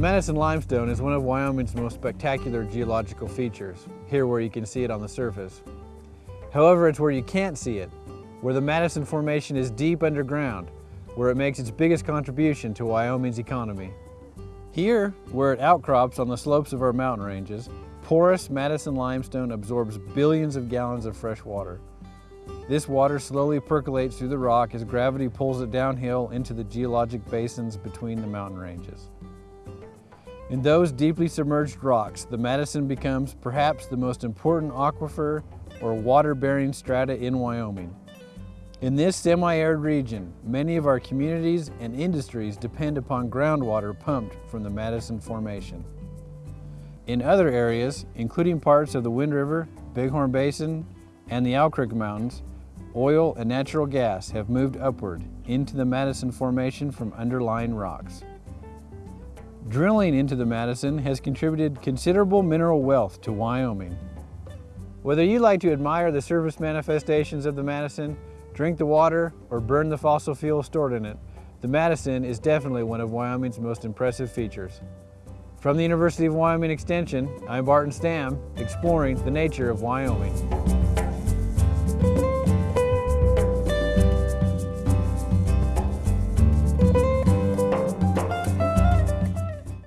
Madison limestone is one of Wyoming's most spectacular geological features, here where you can see it on the surface. However, it's where you can't see it, where the Madison Formation is deep underground, where it makes its biggest contribution to Wyoming's economy. Here, where it outcrops on the slopes of our mountain ranges, porous Madison limestone absorbs billions of gallons of fresh water. This water slowly percolates through the rock as gravity pulls it downhill into the geologic basins between the mountain ranges. In those deeply submerged rocks, the Madison becomes perhaps the most important aquifer or water-bearing strata in Wyoming. In this semi-arid region, many of our communities and industries depend upon groundwater pumped from the Madison Formation. In other areas, including parts of the Wind River, Bighorn Basin, and the Owl Creek Mountains, oil and natural gas have moved upward into the Madison Formation from underlying rocks. Drilling into the Madison has contributed considerable mineral wealth to Wyoming. Whether you like to admire the surface manifestations of the Madison, drink the water, or burn the fossil fuel stored in it, the Madison is definitely one of Wyoming's most impressive features. From the University of Wyoming Extension, I'm Barton Stam, exploring the nature of Wyoming.